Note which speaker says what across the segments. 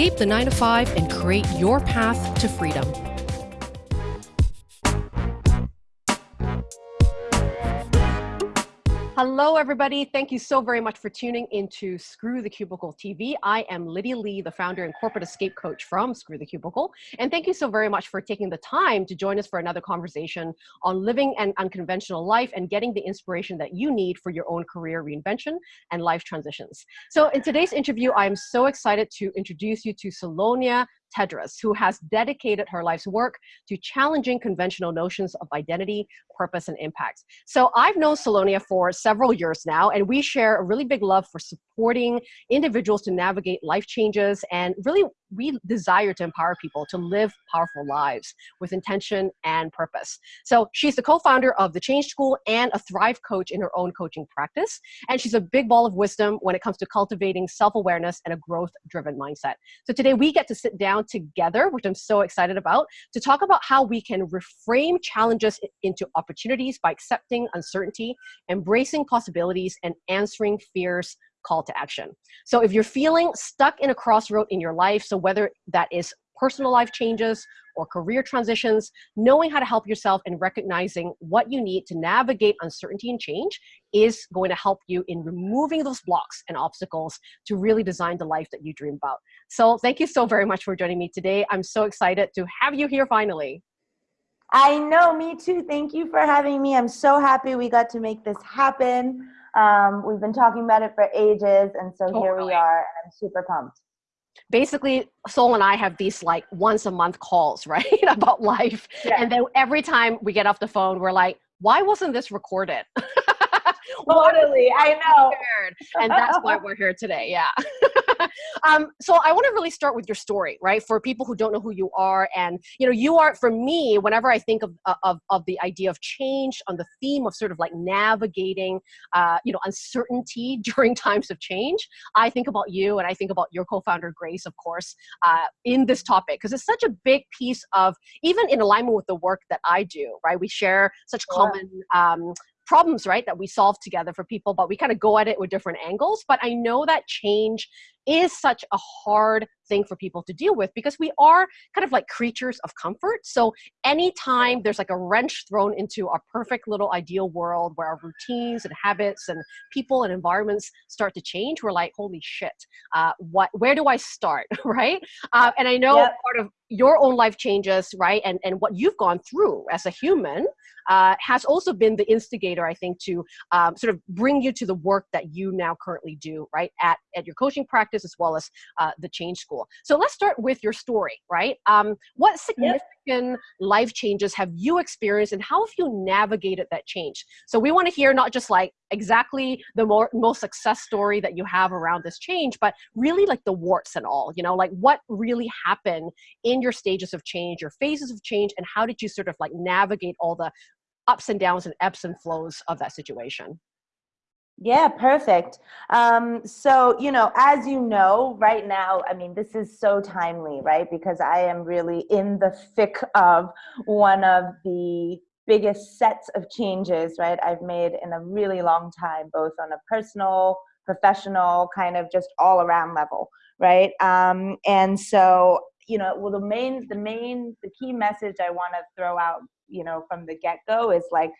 Speaker 1: Escape the 9 to 5 and create your path to freedom. Hello, everybody. Thank you so very much for tuning into Screw the Cubicle TV. I am Lydia Lee, the founder and corporate escape coach from Screw the Cubicle. And thank you so very much for taking the time to join us for another conversation on living an unconventional life and getting the inspiration that you need for your own career reinvention and life transitions. So in today's interview, I'm so excited to introduce you to Salonia Tedros, who has dedicated her life's work to challenging conventional notions of identity, purpose, and impact. So I've known Salonia for several years now, and we share a really big love for supporting individuals to navigate life changes and really we desire to empower people to live powerful lives with intention and purpose. So she's the co-founder of the Change School and a Thrive coach in her own coaching practice. And she's a big ball of wisdom when it comes to cultivating self-awareness and a growth-driven mindset. So today we get to sit down together, which I'm so excited about, to talk about how we can reframe challenges into opportunities by accepting uncertainty, embracing possibilities, and answering fears call to action. So if you're feeling stuck in a crossroad in your life, so whether that is personal life changes or career transitions, knowing how to help yourself and recognizing what you need to navigate uncertainty and change is going to help you in removing those blocks and obstacles to really design the life that you dream about. So thank you so very much for joining me today. I'm so excited to have you here finally.
Speaker 2: I know, me too. Thank you for having me. I'm so happy we got to make this happen. Um, we've been talking about it for ages, and so totally. here we are, and I'm super pumped.
Speaker 1: Basically, Sol and I have these like once a month calls, right, about life. Yeah. And then every time we get off the phone, we're like, why wasn't this recorded?
Speaker 2: totally, I know.
Speaker 1: And that's why we're here today, yeah. um, so I want to really start with your story, right? For people who don't know who you are, and you know, you are for me. Whenever I think of uh, of of the idea of change, on the theme of sort of like navigating, uh, you know, uncertainty during times of change, I think about you, and I think about your co-founder Grace, of course, uh, in this topic because it's such a big piece of even in alignment with the work that I do, right? We share such common um, problems, right, that we solve together for people, but we kind of go at it with different angles. But I know that change is such a hard thing for people to deal with because we are kind of like creatures of comfort. So anytime there's like a wrench thrown into our perfect little ideal world where our routines and habits and people and environments start to change, we're like, holy shit, uh, what, where do I start, right? Uh, and I know yep. part of your own life changes, right? And, and what you've gone through as a human uh, has also been the instigator, I think, to um, sort of bring you to the work that you now currently do, right? At, at your coaching practice as well as uh, the Change School. So let's start with your story, right? Um, what significant yep. life changes have you experienced and how have you navigated that change? So we want to hear not just like exactly the more, most success story that you have around this change, but really like the warts and all, you know, like what really happened in your stages of change, your phases of change, and how did you sort of like navigate all the ups and downs and ebbs and flows of that situation?
Speaker 2: Yeah, perfect. Um, so, you know, as you know, right now, I mean, this is so timely, right? Because I am really in the thick of one of the biggest sets of changes, right, I've made in a really long time, both on a personal, professional, kind of just all around level, right? Um, and so, you know, well, the main, the main, the key message I want to throw out, you know, from the get go is like,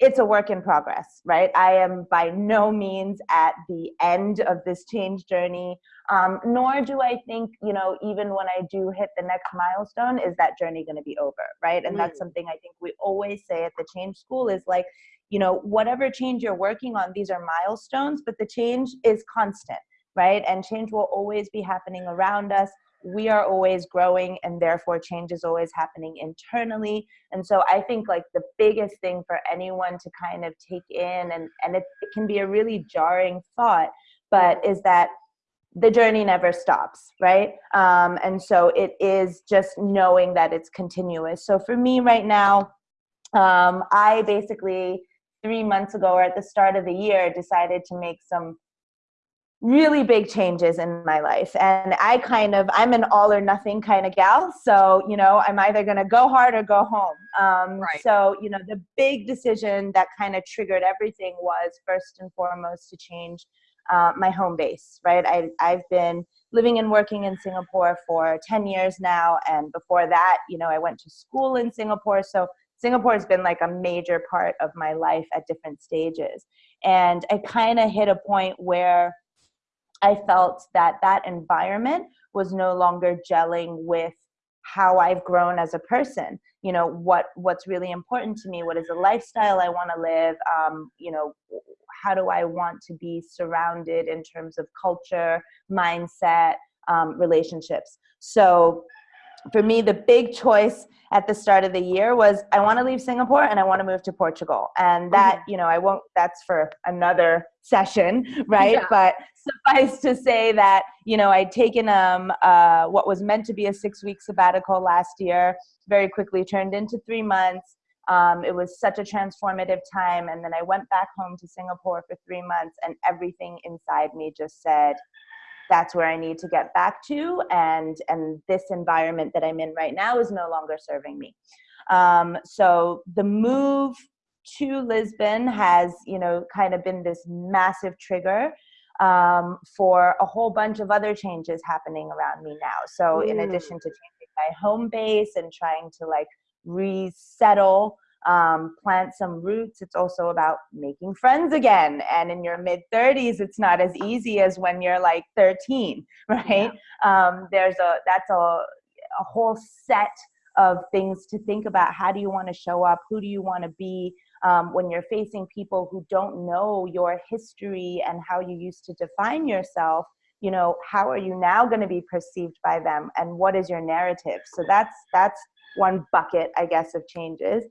Speaker 2: it's a work in progress, right? I am by no means at the end of this change journey, um, nor do I think, you know, even when I do hit the next milestone, is that journey going to be over, right? And mm. that's something I think we always say at the Change School is like, you know, whatever change you're working on, these are milestones, but the change is constant, right? And change will always be happening around us we are always growing and therefore change is always happening internally. And so i think like the biggest thing for anyone to kind of take in and and it, it can be a really jarring thought but is that the journey never stops right? Um, and so it is just knowing that it's continuous. So for me right now um, i basically three months ago or at the start of the year decided to make some really big changes in my life and i kind of i'm an all or nothing kind of gal so you know i'm either going to go hard or go home um, right. so you know the big decision that kind of triggered everything was first and foremost to change uh, my home base, right? I, I've been living and working in Singapore for 10 years now. And before that, you know, I went to school in Singapore. So Singapore has been like a major part of my life at different stages. And I kind of hit a point where I felt that that environment was no longer gelling with how I've grown as a person. You know, what what's really important to me, what is the lifestyle I want to live, um, you know, how do I want to be surrounded in terms of culture, mindset, um, relationships. So for me, the big choice at the start of the year was I want to leave Singapore and I want to move to Portugal. And that, mm-hmm. you know, I won't, that's for another session, right? Yeah. But suffice to say that, you know, I'd taken um, uh, what was meant to be a six week sabbatical last year, very quickly turned into three months. Um, it was such a transformative time. And then I went back home to Singapore for three months and everything inside me just said, that's where I need to get back to. And, and this environment that I'm in right now is no longer serving me. Um, so the move to Lisbon has, you know, kind of been this massive trigger um, for a whole bunch of other changes happening around me now. So mm. in addition to changing my home base and trying to like resettle um, plant some roots. It's also about making friends again. And in your mid 30s, it's not as easy as when you're like 13, right? Yeah. Um, there's a, that's a, a whole set of things to think about. How do you want to show up? Who do you want to be? Um, when you're facing people who don't know your history and how you used to define yourself, you know, how are you now going to be perceived by them and what is your narrative? So that's, that's one bucket, I guess, of changes.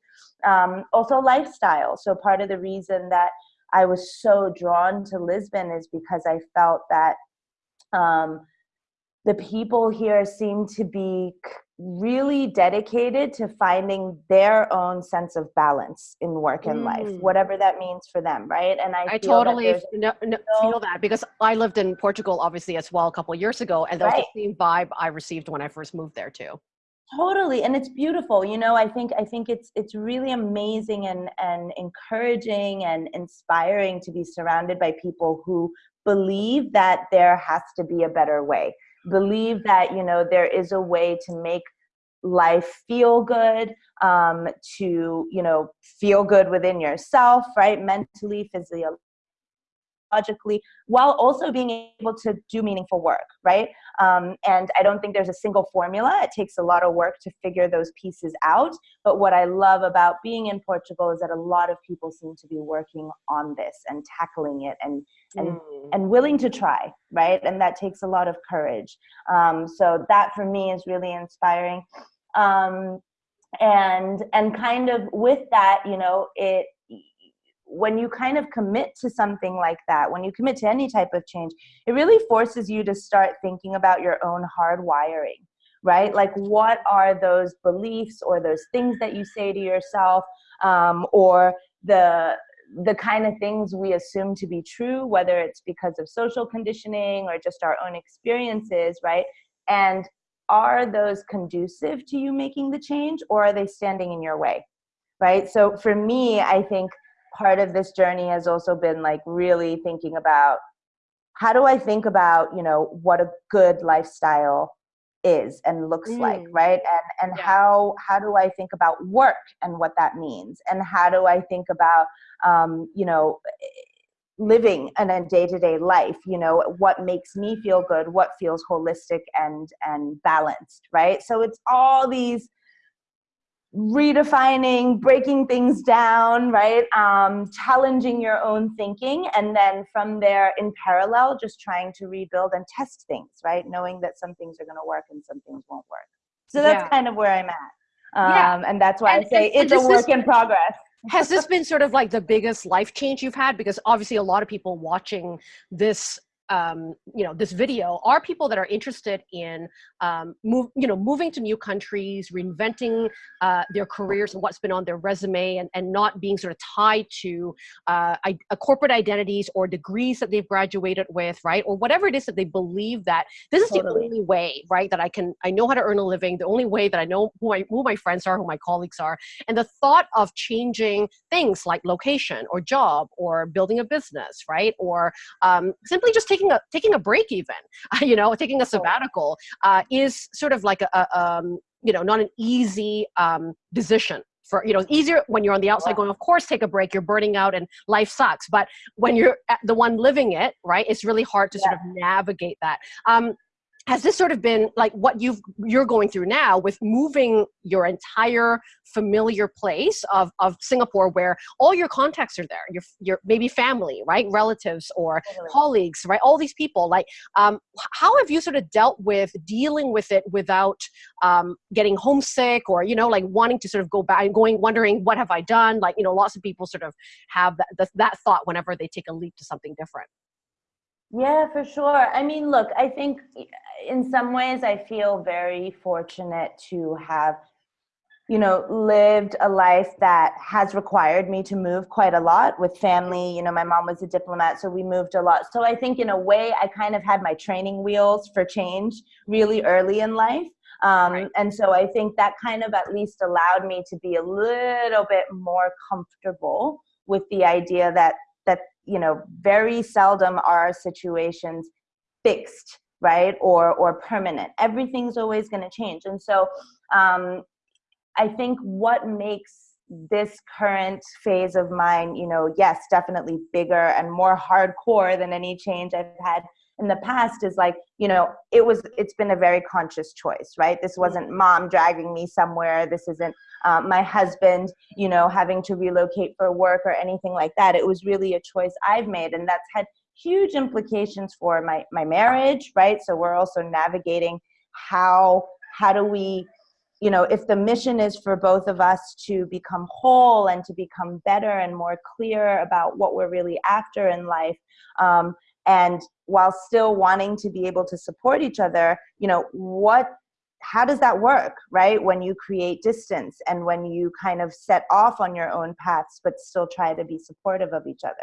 Speaker 2: Um, also lifestyle. So part of the reason that I was so drawn to Lisbon is because I felt that um, the people here seem to be really dedicated to finding their own sense of balance in work and mm. life, whatever that means for them, right?
Speaker 1: And I, I totally no, no, feel that because I lived in Portugal, obviously, as well, a couple years ago, and that right. was the same vibe I received when I first moved there too
Speaker 2: totally and it's beautiful you know i think i think it's it's really amazing and and encouraging and inspiring to be surrounded by people who believe that there has to be a better way believe that you know there is a way to make life feel good um, to you know feel good within yourself right? Mentally physically logically while also being able to do meaningful work, right? Um, and I don't think there's a single formula. It takes a lot of work to figure those pieces out. But what I love about being in Portugal is that a lot of people seem to be working on this and tackling it and and mm. and willing to try, right? And that takes a lot of courage. Um, so that for me is really inspiring. Um, and and kind of with that, you know, it when you kind of commit to something like that, when you commit to any type of change, it really forces you to start thinking about your own hard wiring, right? Like, what are those beliefs or those things that you say to yourself, um, or the the kind of things we assume to be true, whether it's because of social conditioning or just our own experiences, right? And are those conducive to you making the change, or are they standing in your way? Right. So for me, I think part of this journey has also been like really thinking about how do I think about, you know, what a good lifestyle is and looks mm. like, right? And and yeah. how how do I think about work and what that means? And how do I think about um, you know, living in a day-to-day life you know what makes me feel good what feels holistic and and balanced right so it's all these redefining, breaking things down, right? Um, challenging your own thinking. And then from there, in parallel, just trying to rebuild and test things, right? Knowing that some things are going to work and some things won't work. So that's yeah. kind of where I'm at. Um, yeah. And that's why and, I say it's a work in progress.
Speaker 1: has this been sort of like the biggest life change you've had? Because obviously, a lot of people watching this um, you know this video are people that are interested in um, move you know moving to new countries reinventing uh, their careers and what's been on their resume and, and not being sort of tied to uh, corporate identities or degrees that they've graduated with right or whatever it is that they believe that this is totally. the only way right that I can I know how to earn a living the only way that I know who, I, who my friends are who my colleagues are and the thought of changing things like location or job or building a business right or um, simply just taking a taking a break even you know taking a sabbatical uh, is sort of like a, a um, you know not an easy um, decision for you know easier when you're on the outside going of course take a break you're burning out and life sucks. But when you're the one living it right it's really hard to yeah. sort of navigate that. Um, has this sort of been like what you've you're going through now with moving your entire familiar place of, of singapore where all your contacts are there your, your maybe family right? Relatives or totally. colleagues right? All these people like um, how have you sort of dealt with dealing with it without um, getting homesick or you know like wanting to sort of go back and going wondering what have i done? Like you know lots of people sort of have that, that thought whenever they take a leap to something different
Speaker 2: yeah, for sure. I mean, look, I think in some ways I feel very fortunate to have, you know, lived a life that has required me to move quite a lot with family. You know, my mom was a diplomat, so we moved a lot. So I think in a way I kind of had my training wheels for change really early in life. Um, right. And so I think that kind of at least allowed me to be a little bit more comfortable with the idea that that you know very seldom are situations fixed right or or permanent. Everything's always going to change. And so um, i think what makes this current phase of mine you know yes definitely bigger and more hardcore than any change i've had in the past is like you know it was it's been a very conscious choice right? This wasn't mom dragging me somewhere. This isn't uh, my husband you know having to relocate for work or anything like that. It was really a choice i've made and that's had huge implications for my my marriage right? So we're also navigating how how do we you know if the mission is for both of us to become whole and to become better and more clear about what we're really after in life um, and while still wanting to be able to support each other you know what how does that work right? When you create distance and when you kind of set off on your own paths but still try to be supportive of each other.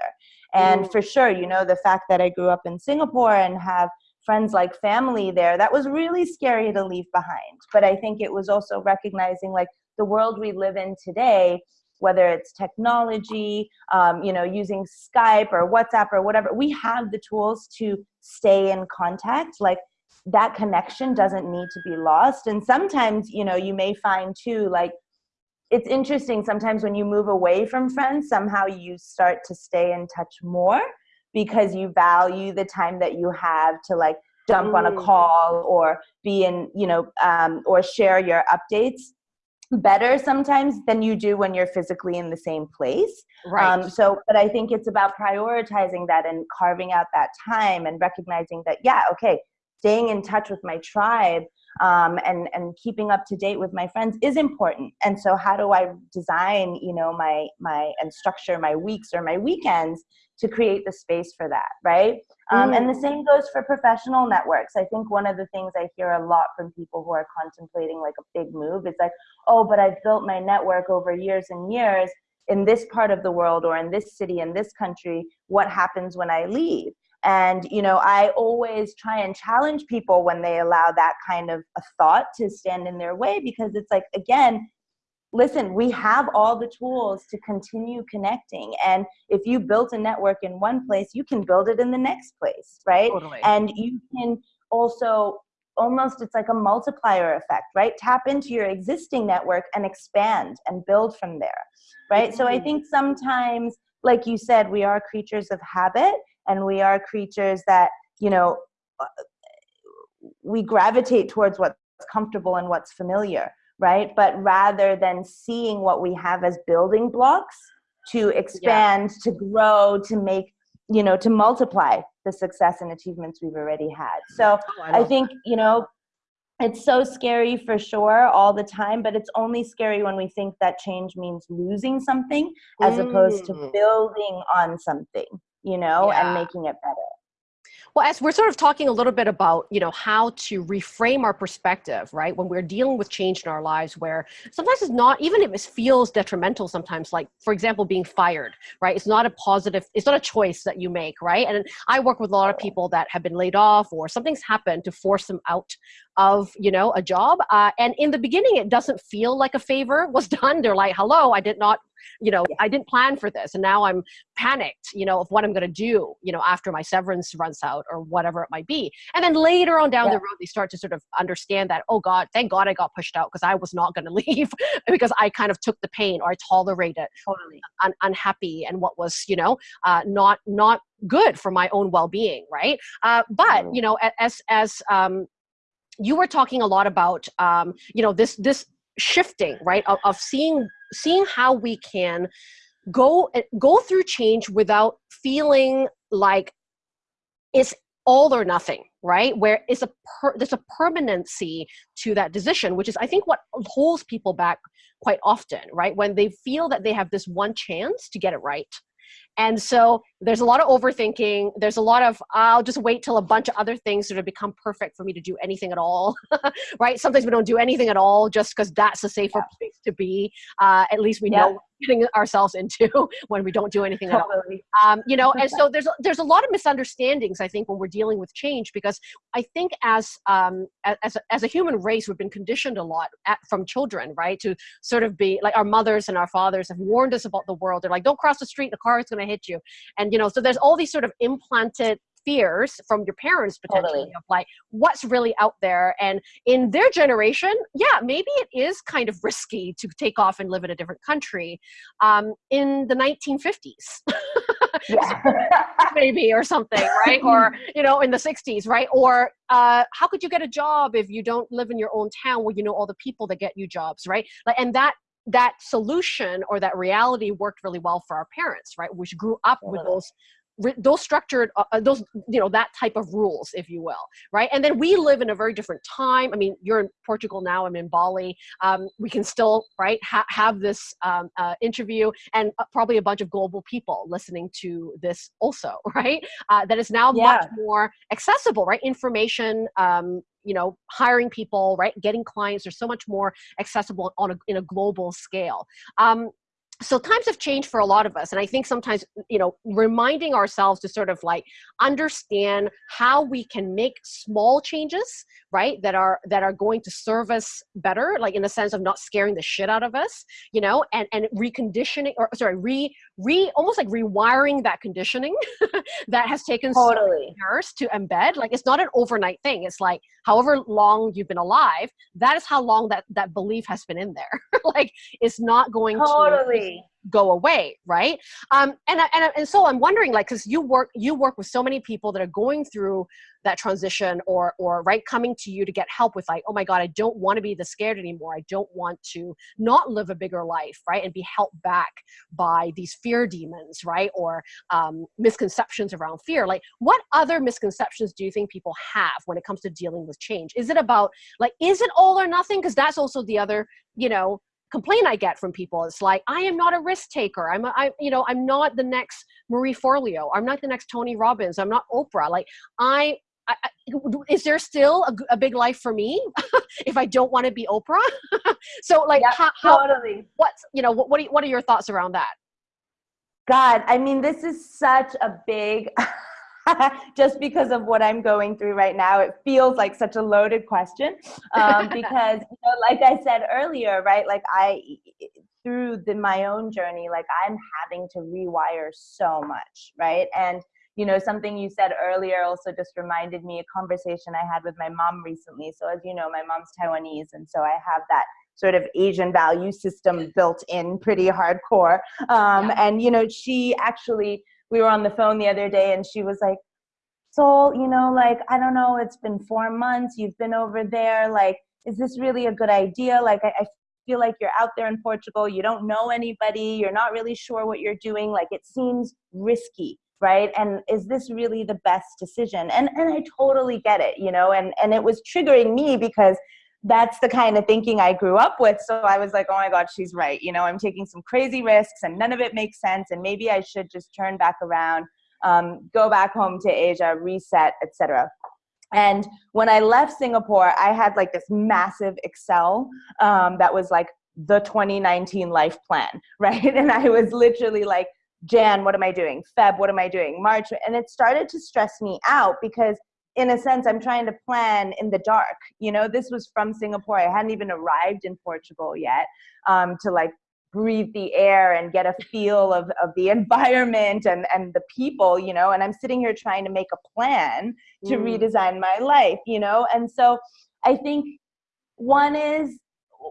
Speaker 2: And mm. for sure you know the fact that i grew up in singapore and have friends like family there that was really scary to leave behind. But i think it was also recognizing like the world we live in today whether it's technology, um, you know, using Skype or WhatsApp or whatever, we have the tools to stay in contact. Like that connection doesn't need to be lost. And sometimes, you know, you may find too, like, it's interesting sometimes when you move away from friends, somehow you start to stay in touch more because you value the time that you have to like jump on a mm. call or be in, you know, um, or share your updates better sometimes than you do when you're physically in the same place. Right. Um, so, but I think it's about prioritizing that and carving out that time and recognizing that, yeah, okay, staying in touch with my tribe um, and and keeping up to date with my friends is important. And so, how do I design, you know, my my and structure my weeks or my weekends to create the space for that, right? Um, and the mm. same goes for professional networks. I think one of the things I hear a lot from people who are contemplating like a big move is like, oh, but I've built my network over years and years in this part of the world or in this city, in this country. What happens when I leave? And, you know, I always try and challenge people when they allow that kind of a thought to stand in their way because it's like, again, listen, we have all the tools to continue connecting. And if you built a network in one place, you can build it in the next place, right? Totally. And you can also almost, it's like a multiplier effect, right? Tap into your existing network and expand and build from there, right? Mm-hmm. So I mm-hmm. think sometimes, like you said, we are creatures of habit and we are creatures that, you know, uh, we gravitate towards what's comfortable and what's familiar right? But rather than seeing what we have as building blocks to expand, yeah. to grow, to make, you know, to multiply the success and achievements we've already had. So oh, I, I think, that. you know, it's so scary for sure all the time, but it's only scary when we think that change means losing something as mm. opposed to mm. building on something, you know, yeah. and making it better.
Speaker 1: Well, as we're sort of talking a little bit about, you know, how to reframe our perspective, right? When we're dealing with change in our lives, where sometimes it's not, even if it feels detrimental sometimes, like, for example, being fired, right? It's not a positive, it's not a choice that you make, right? And I work with a lot of people that have been laid off or something's happened to force them out of, you know, a job. Uh, and in the beginning, it doesn't feel like a favor was done. They're like, hello, I did not you know i didn't plan for this and now i'm panicked you know of what i'm going to do you know after my severance runs out or whatever it might be. And then later on down yeah. the road they start to sort of understand that oh god thank god i got pushed out because i was not going to leave because i kind of took the pain or i tolerated totally. un- unhappy and what was you know uh, not not good for my own well-being right? Uh, but you know as as um, you were talking a lot about um, you know this this shifting right of, of seeing seeing how we can go go through change without feeling like it's all or nothing right? Where it's a per, there's a permanency to that decision which is i think what holds people back quite often right? When they feel that they have this one chance to get it right and so there's a lot of overthinking. There's a lot of, I'll just wait till a bunch of other things sort of become perfect for me to do anything at all, right? Sometimes we don't do anything at all just because that's a safer yeah. place to be. Uh, at least we yeah. know getting ourselves into when we don't do anything at all. Um, you know, and so there's, there's a lot of misunderstandings, I think, when we're dealing with change, because I think as, um, as, a, as a human race, we've been conditioned a lot at, from children, right? To sort of be like our mothers and our fathers have warned us about the world. They're like, don't cross the street, the car is going to hit you. And you know so there's all these sort of implanted fears from your parents potentially totally. of like what's really out there. And in their generation yeah maybe it is kind of risky to take off and live in a different country um, in the 1950s maybe or something right? Or you know in the 60s right? Or uh, how could you get a job if you don't live in your own town where you know all the people that get you jobs right? Like and that that solution or that reality worked really well for our parents, right? Which grew up with those those structured uh, uh, those you know that type of rules if you will right? And then we live in a very different time. I mean you're in portugal now i'm in bali. Um, we can still right ha have this um, uh, interview and uh, probably a bunch of global people listening to this also right? Uh, that is now yeah. much more accessible right? Information um, you know hiring people right? Getting clients are so much more accessible on a, in a global scale. Um, so times have changed for a lot of us and i think sometimes you know reminding ourselves to sort of like understand how we can make small changes right that are that are going to serve us better like in the sense of not scaring the shit out of us you know and and reconditioning or sorry re re almost like rewiring that conditioning that has taken totally. so years to embed like it's not an overnight thing it's like however long you've been alive that is how long that that belief has been in there like it's not going totally. to go away right? Um and and, and so i'm wondering like because you work you work with so many people that are going through that transition or or right coming to you to get help with like oh my god i don't want to be the scared anymore. I don't want to not live a bigger life right and be held back by these fear demons right or um, misconceptions around fear. Like what other misconceptions do you think people have when it comes to dealing with change? Is it about like is it all or nothing? Because that's also the other you know complaint I get from people. It's like, I am not a risk taker. I'm, a, I, you know, I'm not the next Marie Forleo. I'm not the next Tony Robbins. I'm not Oprah. Like I, I, is there still a, a, big life for me if I don't want to be Oprah? so like, yeah, how, how, totally. what's, you know, what, what, are, what are your thoughts around that?
Speaker 2: God, I mean, this is such a big, just because of what I'm going through right now, it feels like such a loaded question. Um, because, you know, like I said earlier, right? Like I, through the, my own journey, like I'm having to rewire so much, right? And you know, something you said earlier also just reminded me a conversation I had with my mom recently. So as you know, my mom's Taiwanese, and so I have that sort of Asian value system built in pretty hardcore. Um, yeah. And you know, she actually we were on the phone the other day and she was like, Sol, you know, like, I don't know, it's been four months, you've been over there, like, is this really a good idea? Like, I, I feel like you're out there in Portugal, you don't know anybody, you're not really sure what you're doing, like, it seems risky right and is this really the best decision and and i totally get it you know and and it was triggering me because that's the kind of thinking I grew up with. So I was like, oh my God, she's right. You know, I'm taking some crazy risks and none of it makes sense. And maybe I should just turn back around. um, go back home to Asia, reset, etc. And when I left Singapore, I had like this massive Excel um, that was like the 2019 life plan, right? And I was literally like, Jan, what am I doing? Feb, what am I doing? March. And it started to stress me out because in a sense, I'm trying to plan in the dark. You know, this was from Singapore. I hadn't even arrived in Portugal yet um, to like breathe the air and get a feel of, of the environment and, and the people, you know, and I'm sitting here trying to make a plan to mm. redesign my life, you know? And so I think one is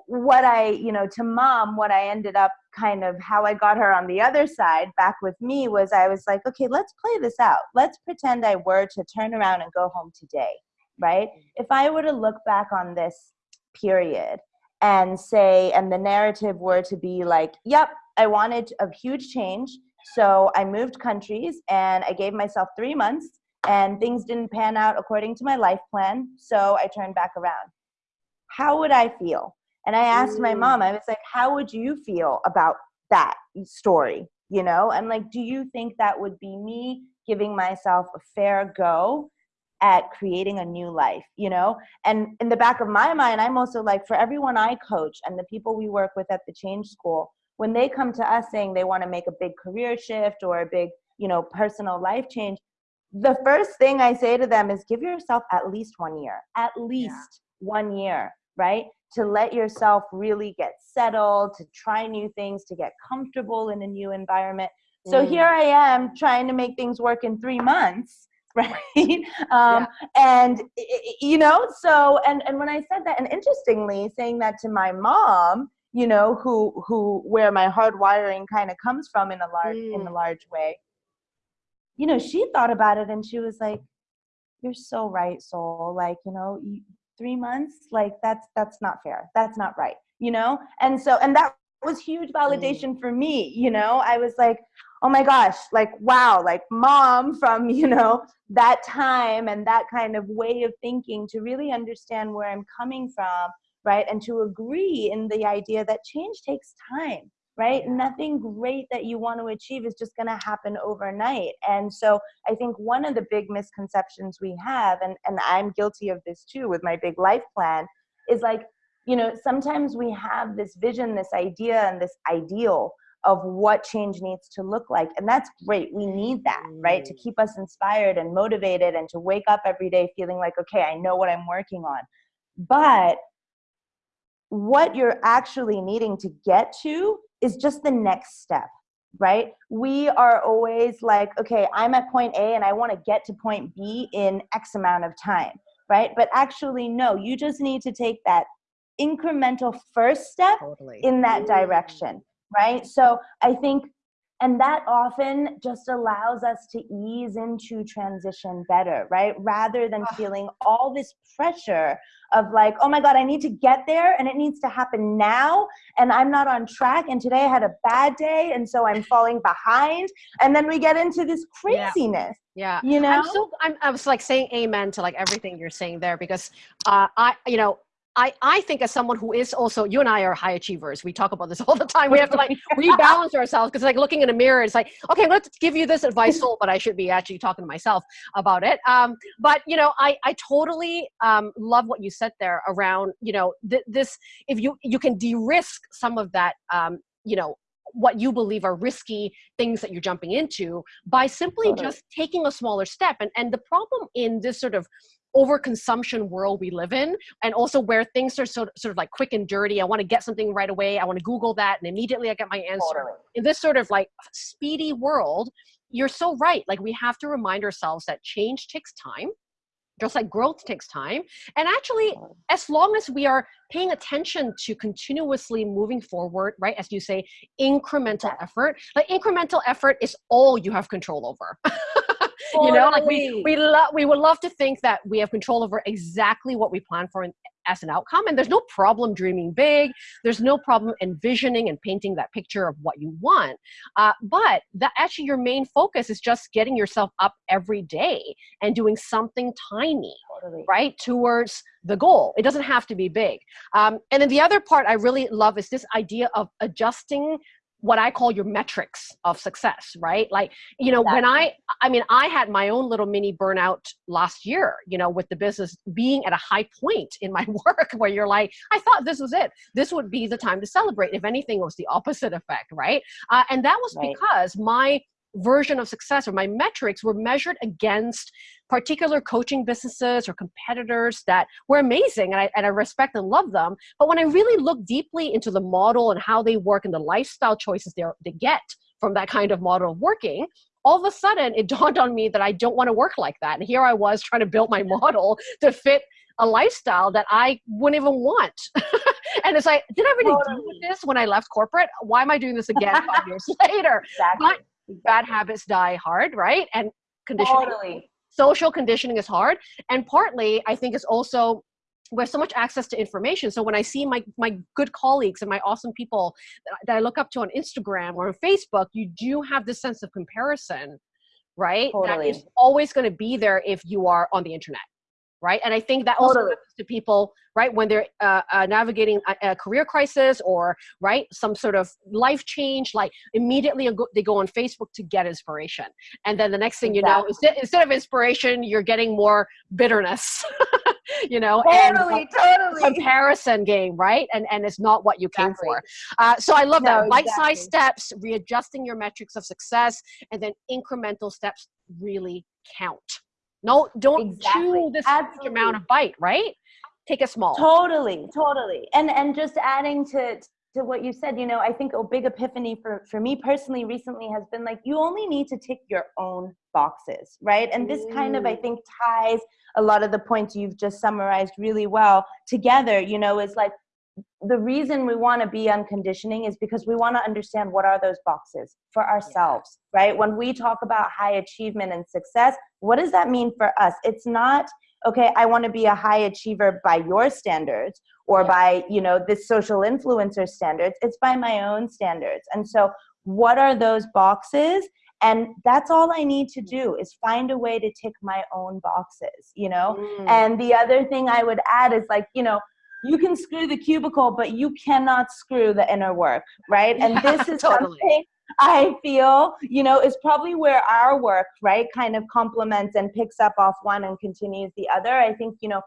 Speaker 2: what I, you know, to mom, what I ended up kind of how I got her on the other side back with me was I was like, okay, let's play this out. Let's pretend I were to turn around and go home today, right? Mm. If I were to look back on this period and say, and the narrative were to be like, yep, I wanted a huge change. So I moved countries and I gave myself three months and things didn't pan out according to my life plan. So I turned back around. How would I feel? And I asked my mm. mom, I was like, how would you feel about that story? You know, and like, do you think that would be me giving myself a fair go at creating a new life, you know? And in the back of my mind, I'm also like, for everyone I coach and the people we work with at the Change School, when they come to us saying they want to make a big career shift or a big, you know, personal life change, the first thing I say to them is give yourself at least one year, at least yeah. one year, right? To let yourself really get settled, to try new things, to get comfortable in a new environment. So mm. here I am trying to make things work in three months right um, yeah. and you know so and and when i said that and interestingly saying that to my mom you know who who where my hard wiring kind of comes from in a large mm. in a mm. large way you know she thought about it and she was like you're so right Sol like you know three months like that's that's not fair. That's not right you know? And so and that was huge validation for me you know? I was like oh my gosh like wow like mom from you know that time and that kind of way of thinking to really understand where i'm coming from right? And to agree in the idea that change takes time right nothing great that you want to achieve is just going to happen overnight and so i think one of the big misconceptions we have and and i'm guilty of this too with my big life plan is like you know sometimes we have this vision this idea and this ideal of what change needs to look like. And that's great. We need that, right? To mm. keep us inspired and motivated and to wake up every day feeling like, okay, I know what I'm working on. But what you're actually needing to get to is just the next step, right? We are always like, okay, I'm at point A and I want to get to point B in X amount of time, right? But actually, no, you just need to take that incremental first step totally. in that mm. direction right? So I think, and that often just allows us to ease into transition better, right? Rather than feeling all this pressure of like, oh my God, I need to get there and it needs to happen now. And I'm not on track. And today I had a bad day. And so I'm falling behind. And then we get into this craziness.
Speaker 1: Yeah.
Speaker 2: yeah. You know,
Speaker 1: I'm so, I'm, I was like saying amen to like everything you're saying there because uh, I, you know, I, I think as someone who is also you and I are high achievers. We talk about this all the time. We have to like rebalance ourselves because like looking in a mirror, it's like okay, let's give you this advice, but I should be actually talking to myself about it. Um, but you know, I I totally um, love what you said there around you know th- this. If you you can de-risk some of that, um, you know what you believe are risky things that you're jumping into by simply just taking a smaller step and and the problem in this sort of overconsumption world we live in and also where things are sort, sort of like quick and dirty i want to get something right away i want to google that and immediately i get my answer. Totally. in this sort of like speedy world you're so right like we have to remind ourselves that change takes time just like growth takes time and actually as long as we are paying attention to continuously moving forward right as you say incremental effort like incremental effort is all you have control over you know like we we love we would love to think that we have control over exactly what we plan for in, as an outcome and there's no problem dreaming big. There's no problem envisioning and painting that picture of what you want. Uh, but that actually your main focus is just getting yourself up every day and doing something tiny totally. right towards the goal. It doesn't have to be big. Um, and then the other part i really love is this idea of adjusting what I call your metrics of success, right? Like, you know,
Speaker 2: Exactly.
Speaker 1: when I, I mean, I had my own little mini burnout last year, you know, with the business being at a high point in my work where you're like, I thought this was it. This would be the time to celebrate. If anything, it was the opposite effect, right? Uh, and that was
Speaker 2: Right.
Speaker 1: because my version of success or my metrics were measured against particular coaching businesses or competitors that were amazing and I, and I respect and love them. But when I really look deeply into the model and how they work and the lifestyle choices they they get from that kind of model of working, all of a sudden it dawned on me that I don't want to work like that. And here I was trying to build my model to fit a lifestyle that I wouldn't even want. and it's like, did I really deal with this when I left corporate? Why am I doing this again five years later?
Speaker 2: Exactly.
Speaker 1: But bad habits die hard, right? And conditioning
Speaker 2: Totally.
Speaker 1: social conditioning is hard and partly i think is also we have so much access to information so when i see my my good colleagues and my awesome people that, that i look up to on instagram or on facebook you do have this sense of comparison right that
Speaker 2: Totally.
Speaker 1: is always going to be there if you are on the internet right and i think that also
Speaker 2: Totally.
Speaker 1: happens to people right when they're uh, uh, navigating a, a career crisis or right some sort of life change like immediately they go- on facebook to get inspiration and then the next thing you know instead, instead of inspiration you're getting more bitterness you know and
Speaker 2: Totally,
Speaker 1: a
Speaker 2: totally.
Speaker 1: comparison game right and and it's not what you came
Speaker 2: Exactly.
Speaker 1: for uh, so i love
Speaker 2: No,
Speaker 1: that bite-sized
Speaker 2: exactly.
Speaker 1: steps readjusting your metrics of success and then incremental steps really count no don't
Speaker 2: Exactly.
Speaker 1: chew this huge amount of bite right? Take a small.
Speaker 2: Totally totally. And and just adding to to what you said you know i think a big epiphany for for me personally recently has been like you only need to tick your own boxes right? And this kind of i
Speaker 1: Mm.
Speaker 2: think ties a lot of the points you've just summarized really well together you know is like the reason we want to be unconditioning is because we want to understand what are those boxes for ourselves right? When we talk about high achievement and success what does that mean for us? It's not okay i want to be a high achiever by your standards or
Speaker 1: Yeah.
Speaker 2: by you know this social influencer standards. It's by my own standards. And so what are those boxes? And that's all i need to do is find a way to tick my own boxes you know?
Speaker 1: Mm.
Speaker 2: and the other thing I would add is like, you know, you can screw the cubicle, but you cannot screw the inner work, right? And this is
Speaker 1: totally.
Speaker 2: something I feel, you know, is probably where our work, right, kind of complements and picks up off one and continues the other. I think, you know,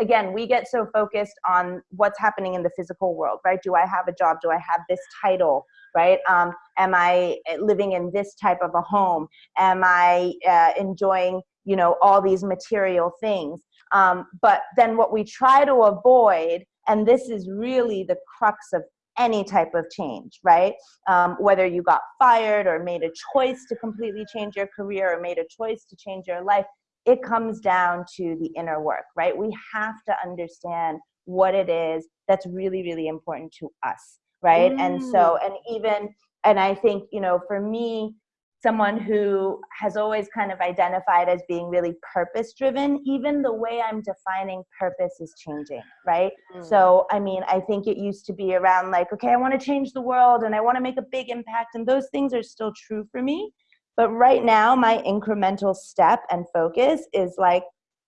Speaker 2: again, we get so focused on what's happening in the physical world, right? Do I have a job? Do I have this title? Right? Um, am I living in this type of a home? Am I uh, enjoying, you know, all these material things? Um, but then what we try to avoid, and this is really the crux of any type of change, right? Um, whether you got fired or made a choice to completely change your career or made a choice to change your life, it comes down to the inner work, right? We have to understand what it is that's really, really important to us, right? And so, and even, and I think, you know, for me, someone who has always kind of identified as being really purpose driven, even the way I'm defining purpose is changing, right?
Speaker 1: Mm.
Speaker 2: So, I mean, I think it used to be around like, okay, I want to change the world and I want to make a big impact, and those things are still true for me. But right now, my incremental step and focus is like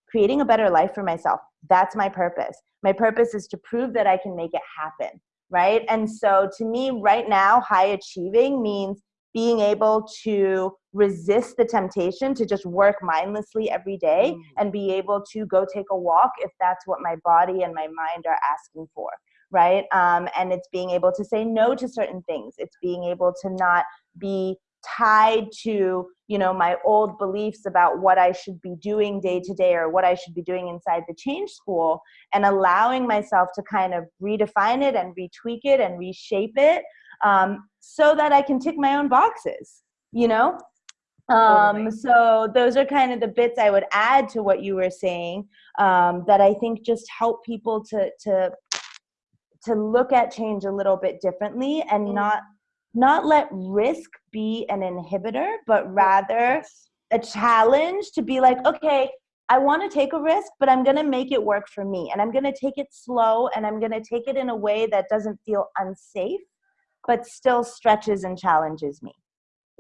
Speaker 2: creating a better life for myself. That's my purpose. My purpose is to prove that I can make it happen, right? And so, to me, right now, high achieving means being able to resist the temptation to just work mindlessly every day
Speaker 1: Mm.
Speaker 2: and be able to go take a walk if that's what my body and my mind are asking for right um, and it's being able to say no to certain things it's being able to not be tied to you know my old beliefs about what i should be doing day to day or what i should be doing inside the change school and allowing myself to kind of redefine it and retweak it and reshape it um, so that i can tick my own boxes you know um,
Speaker 1: Totally.
Speaker 2: so those are kind of the bits i would add to what you were saying um, that i think just help people to to to look at change a little bit differently and
Speaker 1: Mm.
Speaker 2: not not let risk be an inhibitor but rather a challenge to be like okay i want to take a risk but i'm going to make it work for me and i'm going to take it slow and i'm going to take it in a way that doesn't feel unsafe but still stretches and challenges me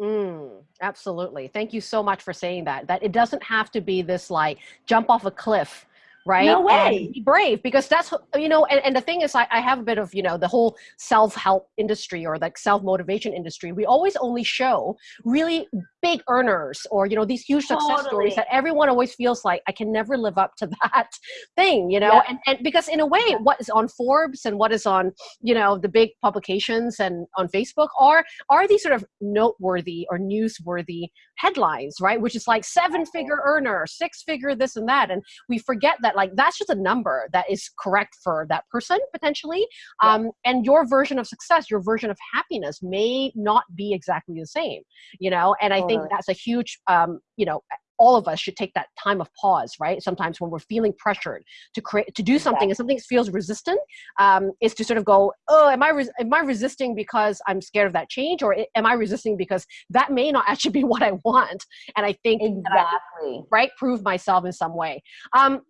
Speaker 1: Mm, absolutely. Thank you so much for saying that. That it doesn't have to be this like jump off a cliff, right?
Speaker 2: No way.
Speaker 1: And be brave because that's you know, and, and the thing is, I, I have a bit of you know the whole self help industry or like self motivation industry. We always only show really big earners or you know these huge success stories that everyone always feels like I can never live up to that thing, you know,
Speaker 2: Yeah.
Speaker 1: and and because in a way, what is on Forbes and what is on you know the big publications and on Facebook are are these sort of noteworthy or newsworthy headlines, right? Which is like seven figure earner, six figure this and that, and we forget that like that's just a number that is correct for that person potentially
Speaker 2: Yeah.
Speaker 1: um, and your version of success your version of happiness may not be exactly the same you know and i think that's a huge um, you know all of us should take that time of pause right? Sometimes when we're feeling pressured to create to do something and something feels resistant um, is to sort of go oh am i am i resisting because i'm scared of that change or am i resisting because that may not actually be what i want? And i think that I-
Speaker 2: Exactly.
Speaker 1: right prove myself in some way. Um,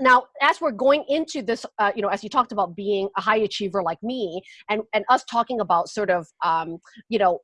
Speaker 1: now as we're going into this uh, you know as you talked about being a high achiever like me and and us talking about sort of um, you know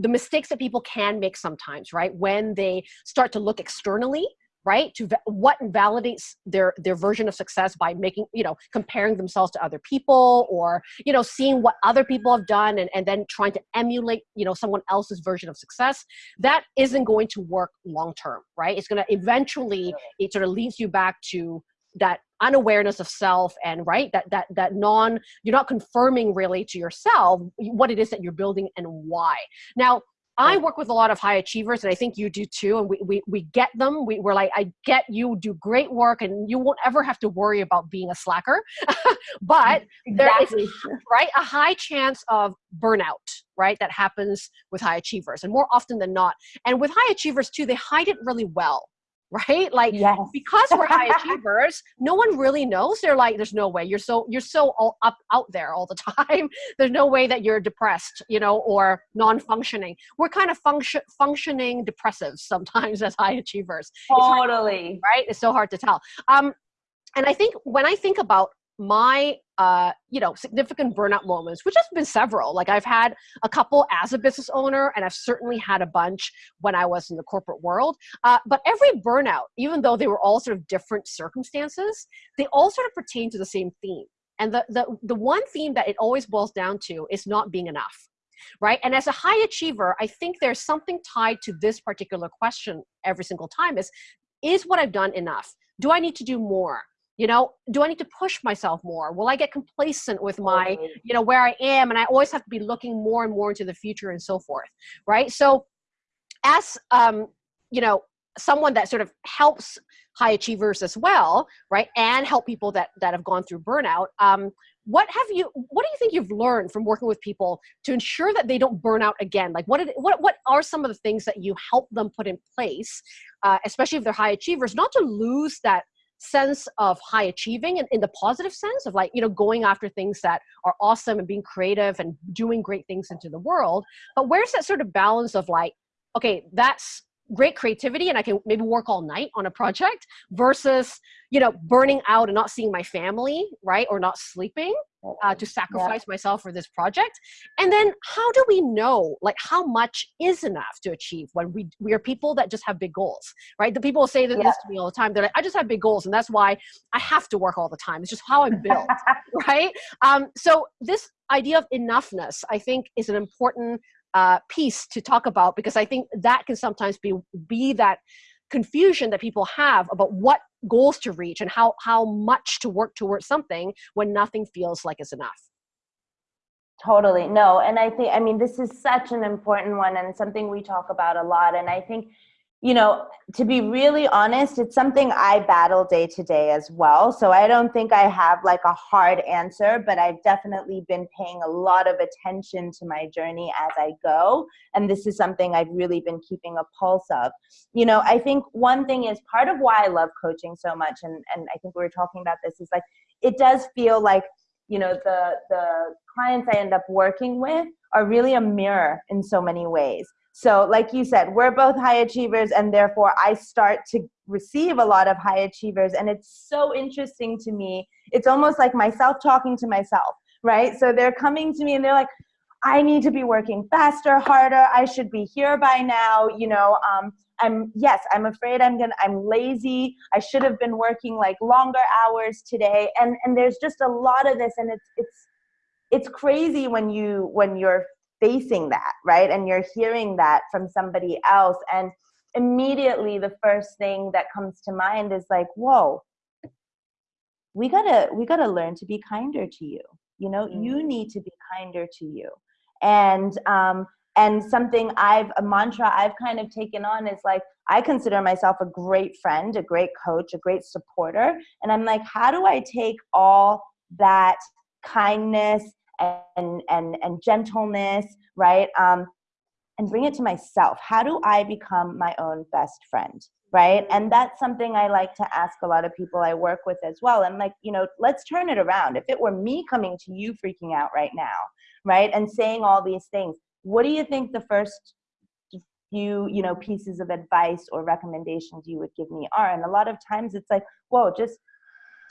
Speaker 1: the mistakes that people can make sometimes right? When they start to look externally right? To what validates their their version of success by making you know comparing themselves to other people or you know seeing what other people have done and, and then trying to emulate you know someone else's version of success that isn't going to work long term right? It's going to eventually it sort of leads you back to that unawareness of self and right that that that non you're not confirming really to yourself what it is that you're building and why now I work with a lot of high achievers, and I think you do too. And we, we, we get them. We, we're like, I get you do great work, and you won't ever have to worry about being a slacker. but there is right a high chance of burnout right that happens with high achievers and more often than not and with high achievers too they hide it really well right? Like
Speaker 2: Yes.
Speaker 1: because we're high achievers no one really knows. They're like there's no way. You're so you're so all up out there all the time. There's no way that you're depressed you know or non-functioning. We're kind of function functioning depressives sometimes as high achievers.
Speaker 2: Totally.
Speaker 1: right? It's so hard to tell. Um and i think when i think about my uh you know significant burnout moments which has been several. Like i've had a couple as a business owner and i've certainly had a bunch when i was in the corporate world. Uh, but every burnout even though they were all sort of different circumstances they all sort of pertain to the same theme. And the the, the one theme that it always boils down to is not being enough right? And as a high achiever i think there's something tied to this particular question every single time is is what i've done enough? Do i need to do more you know do i need to push myself more? Will i get complacent with my you know where i am? And i always have to be looking more and more into the future and so forth right? So as um you know someone that sort of helps high achievers as well right and help people that that have gone through burnout um what have you what do you think you've learned from working with people to ensure that they don't burn out again? Like what did, what what are some of the things that you help them put in place uh, especially if they're high achievers not to lose that sense of high achieving in, in the positive sense of like you know going after things that are awesome and being creative and doing great things into the world. But where's that sort of balance of like okay that's great creativity and i can maybe work all night on a project versus you know burning out and not seeing my family right or not sleeping uh, to sacrifice myself for this project? And then how do we know like how much is enough to achieve when we we are people that just have big goals right? The people say that
Speaker 2: Yeah.
Speaker 1: this to me all the time. They're like i just have big goals and that's why i have to work all the time. It's just how i'm built right? Um, so this idea of enoughness i think is an important uh, piece to talk about because i think that can sometimes be be that confusion that people have about what goals to reach and how how much to work towards something when nothing feels like it's enough
Speaker 2: Totally. No, and I think, I mean, this is such an important one and something we talk about a lot. And I think, you know, to be really honest, it's something I battle day to day as well. So I don't think I have like a hard answer, but I've definitely been paying a lot of attention to my journey as I go. And this is something I've really been keeping a pulse of. You know, I think one thing is part of why I love coaching so much, and, and I think we were talking about this, is like it does feel like you know the the clients i end up working with are really a mirror in so many ways so like you said we're both high achievers and therefore i start to receive a lot of high achievers and it's so interesting to me it's almost like myself talking to myself right so they're coming to me and they're like I need to be working faster, harder. I should be here by now. You know, um, I'm yes, I'm afraid I'm gonna. I'm lazy. I should have been working like longer hours today. And and there's just a lot of this, and it's it's it's crazy when you when you're facing that, right? And you're hearing that from somebody else, and immediately the first thing that comes to mind is like, whoa, we gotta we gotta learn to be kinder to you you know mm. you need to be kinder to you and um and something i've a mantra i've kind of taken on is like i consider myself a great friend a great coach a great supporter and i'm like how do i take all that kindness and and and gentleness right? Um and bring it to myself. How do i become my own best friend right? And that's something i like to ask a lot of people i work with as well. I'm like you know let's turn it around. If it were me coming to you freaking out right now right? And saying all these things what do you think the first few you know pieces of advice or recommendations you would give me are? And a lot of times it's like whoa just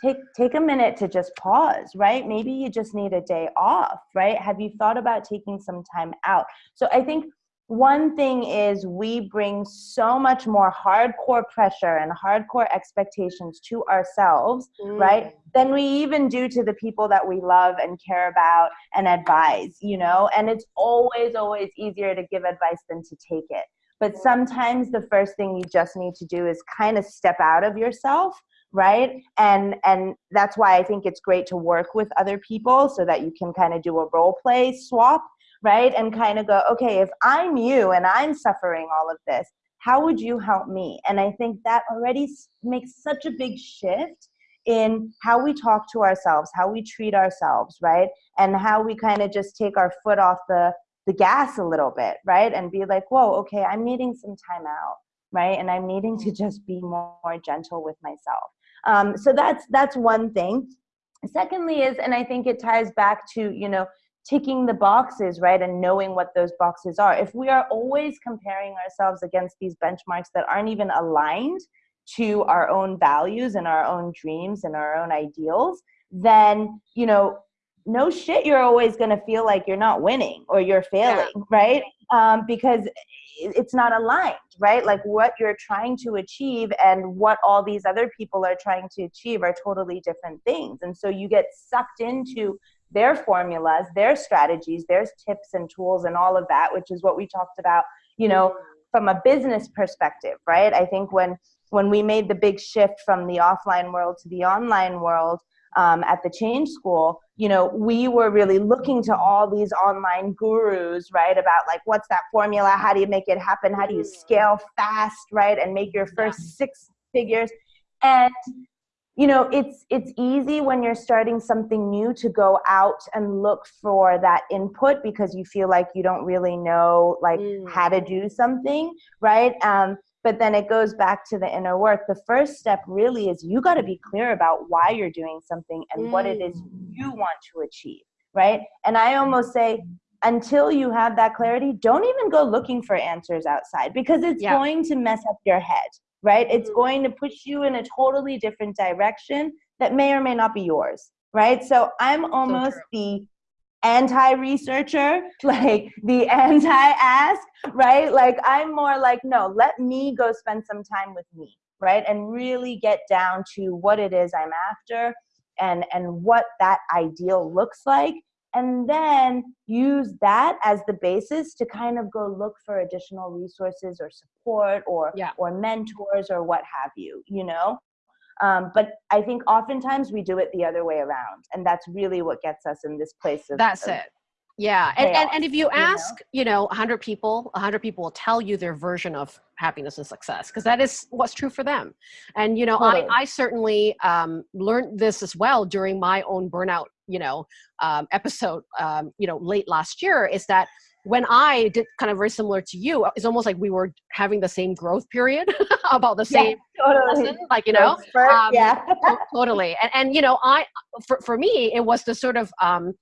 Speaker 2: take take a minute to just pause right? Maybe you just need a day off right? Have you thought about taking some time out? So i think one thing is we bring so much more hardcore pressure and hardcore expectations to ourselves mm. right than we even do to the people that we love and care about and advise you know? And it's always always easier to give advice than to take it. But sometimes the first thing you just need to do is kind of step out of yourself right and and that's why i think it's great to work with other people so that you can kind of do a role play swap right? And kind of go, okay, if I'm you and I'm suffering all of this, how would you help me? And I think that already makes such a big shift in how we talk to ourselves, how we treat ourselves, right? And how we kind of just take our foot off the the gas a little bit, right? And be like, whoa, okay, I'm needing some time out, right? And I'm needing to just be more, more gentle with myself. Um, so that's that's one thing. Secondly, is and I think it ties back to you know ticking the boxes, right, and knowing what those boxes are. If we are always comparing ourselves against these benchmarks that aren't even aligned to our own values and our own dreams and our own ideals, then, you know, no shit, you're always going to feel like you're not winning or you're failing, yeah. right? Um, because it's not aligned, right? Like what you're trying to achieve and what all these other people are trying to achieve are totally different things. And so you get sucked into their formulas, their strategies, their tips and tools and all of that, which is what we talked about, you know, from a business perspective, right? I think when when we made the big shift from the offline world to the online world um, at the Change School, you know, we were really looking to all these online gurus, right? About like, what's that formula? How do you make it happen? How do you scale fast, right? And make your first six figures. And you know it's it's easy when you're starting something new to go out and look for that input because you feel like you don't really know like mm. how to do something right um, but then it goes back to the inner work the first step really is you got to be clear about why you're doing something and mm. what it is mm. you want to achieve right and i almost say until you have that clarity don't even go looking for answers outside because it's yeah. going to mess up your head right? It's mm-hmm. going to push you in a totally different direction that may or may not be yours, right? So I'm almost so the anti-researcher, like the anti-ask, right? Like I'm more like, no, let me go spend some time with me, right? And really get down to what it is I'm after and and what that ideal looks like and then use that as the basis to kind of go look for additional resources or support or yeah. or mentors or what have you you know um, but i think oftentimes we do it the other way around and that's really what gets us in this place of
Speaker 1: that's
Speaker 2: of,
Speaker 1: it. Yeah and, and, and if you ask you know, you know 100 people 100 people will tell you their version of happiness and success because that is what's true for them. And you know totally. I, I certainly um, learned this as well during my own burnout you know um, episode um, you know late last year is that when I did kind of very similar to you, it's almost like we were having the same growth period about the same yeah, totally. lesson, like you know,
Speaker 2: um, yeah,
Speaker 1: totally. And and you know, I for for me, it was the sort of um,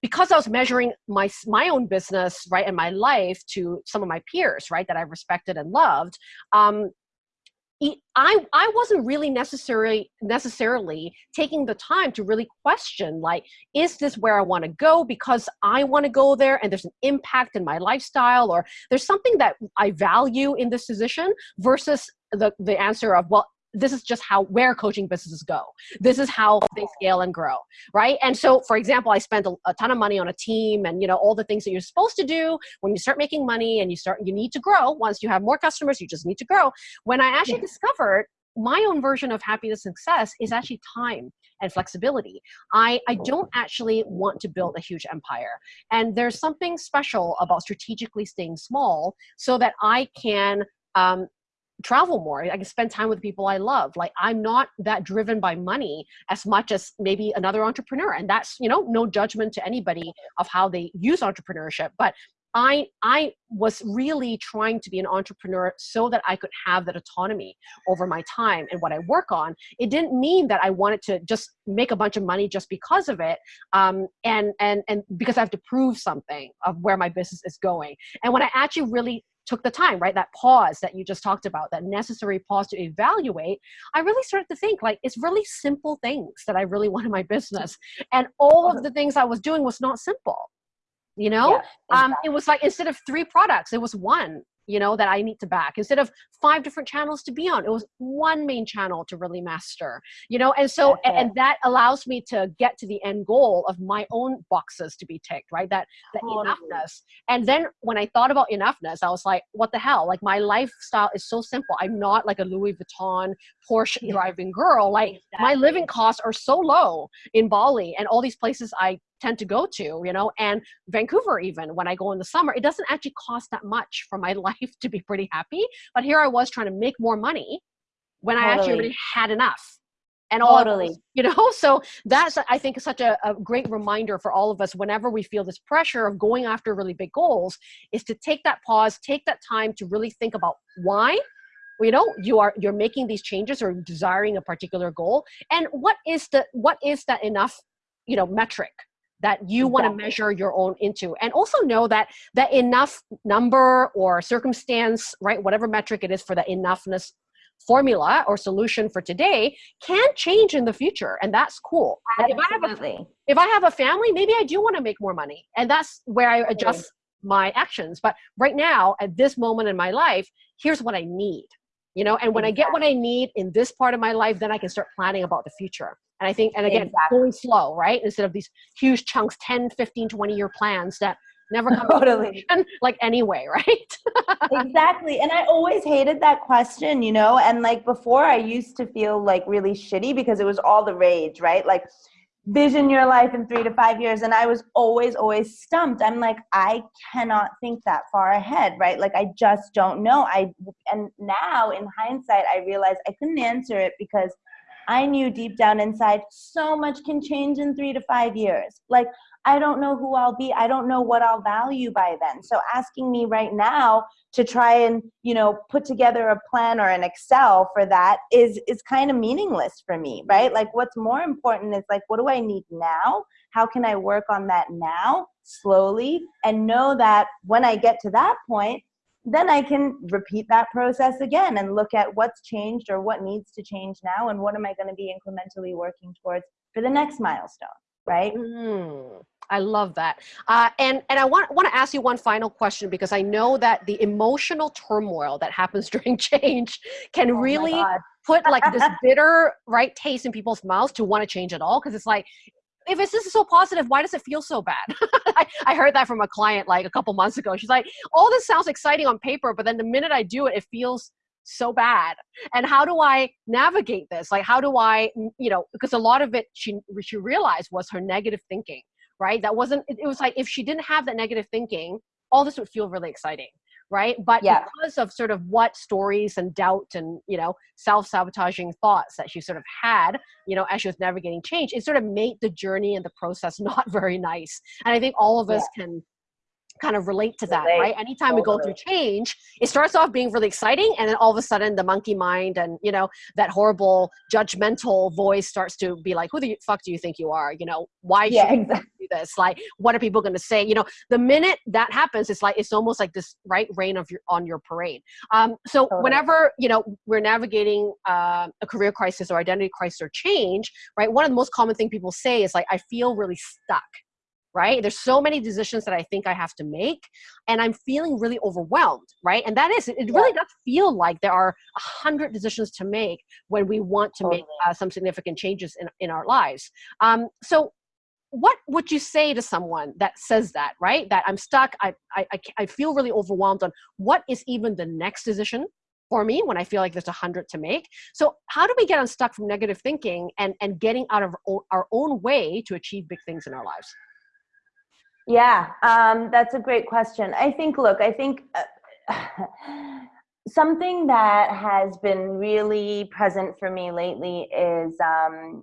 Speaker 1: because I was measuring my my own business right and my life to some of my peers right that I respected and loved. Um, I, I wasn't really necessarily necessarily taking the time to really question like is this where I want to go because I want to go there and there's an impact in my lifestyle or there's something that I value in this position versus the the answer of well this is just how where coaching businesses go this is how they scale and grow right and so for example i spent a, a, ton of money on a team and you know all the things that you're supposed to do when you start making money and you start you need to grow once you have more customers you just need to grow when i actually yeah. discovered my own version of happiness and success is actually time and flexibility. I, I don't actually want to build a huge empire. And there's something special about strategically staying small so that I can um, travel more. I can spend time with people I love. Like I'm not that driven by money as much as maybe another entrepreneur. And that's, you know, no judgment to anybody of how they use entrepreneurship. But I I was really trying to be an entrepreneur so that I could have that autonomy over my time and what I work on. It didn't mean that I wanted to just make a bunch of money just because of it, um, and and and because I have to prove something of where my business is going. And when I actually really took the time, right? That pause that you just talked about, that necessary pause to evaluate, I really started to think like it's really simple things that I really want in my business. And all of the things I was doing was not simple. You know, yeah, exactly. um, it was like instead of three products, it was one you know that i need to back instead of five different channels to be on it was one main channel to really master you know and so and, that allows me to get to the end goal of my own boxes to be ticked right? That enoughness. And then when i thought about enoughness i was like what the hell? Like my lifestyle is so simple. I'm not like a louis vuitton porsche yeah. driving girl. Like exactly. my living costs are so low in bali and all these places i tend to go to, you know, and Vancouver even when I go in the summer, it doesn't actually cost that much for my life to be pretty happy. But here I was trying to make more money when totally. I actually already had enough. And all totally. you know, so that's I think such a, a great reminder for all of us whenever we feel this pressure of going after really big goals, is to take that pause, take that time to really think about why you know you are you're making these changes or desiring a particular goal and what is the what is that enough you know metric that you exactly. want to measure your own into. And also know that that enough number or circumstance right whatever metric it is for the enoughness formula or solution for today can change in the future and that's cool. If I, have a, if I have a family maybe i do want to make more money and that's where i adjust my actions. But right now at this moment in my life here's what i need you know? And when exactly. i get what i need in this part of my life then i can start planning about the future and I think, and again, exactly. going slow, right? Instead of these huge chunks, 10, 15, 20 year plans that never come totally. to like anyway, right?
Speaker 2: exactly. And I always hated that question, you know, and like before I used to feel like really shitty because it was all the rage, right? Like vision your life in three to five years. And I was always, always stumped. I'm like, I cannot think that far ahead, right? Like I just don't know. I, and now in hindsight, I realize I couldn't answer it because I knew deep down inside so much can change in three to five years. Like, I don't know who I'll be. I don't know what I'll value by then. So asking me right now to try and, you know, put together a plan or an Excel for that is is kind of meaningless for me, right? Like what's more important is like what do I need now? How can I work on that now slowly and know that when I get to that point, then I can repeat that process again and look at what's changed or what needs to change now and what am I going to be incrementally working towards for the next milestone, right?
Speaker 1: Mm, I love that. Uh, and and I want want to ask you one final question because I know that the emotional turmoil that happens during change can oh really put like this bitter right taste in people's mouths to want to change at all because it's like if it's this is so positive, why does it feel so bad? I, I, heard that from a client like a couple months ago. She's like, all this sounds exciting on paper, but then the minute I do it, it feels so bad. And how do I navigate this? Like, how do I, you know, because a lot of it she she realized was her negative thinking, right? That wasn't. It, it was like if she didn't have that negative thinking, all this would feel really exciting right but yeah. because of sort of what stories and doubt and you know self-sabotaging thoughts that she sort of had you know as she was navigating change it sort of made the journey and the process not very nice and i think all of us yeah. can kind of relate to that, relate. right? Anytime totally. we go through change, it starts off being really exciting, and then all of a sudden, the monkey mind and you know that horrible judgmental voice starts to be like, "Who the fuck do you think you are? You know, why yeah, should exactly. you do this? Like, what are people going to say? You know, the minute that happens, it's like it's almost like this right reign of your on your parade. Um, so totally. whenever you know we're navigating uh, a career crisis or identity crisis or change, right? One of the most common thing people say is like, "I feel really stuck." Right? There's so many decisions that I think I have to make, and I'm feeling really overwhelmed, right? And that is, it, yeah. really does feel like there are a hundred decisions to make when we want to make uh, some significant changes in, in our lives. Um, so what would you say to someone that says that, right? That I'm stuck, I, I, I feel really overwhelmed on what is even the next decision for me when I feel like there's a hundred to make. So how do we get unstuck from negative thinking and, and getting out of our own way to achieve big things in our lives?
Speaker 2: Yeah, um, that's a great question. I think, look, I think uh, something that has been really present for me lately is, um,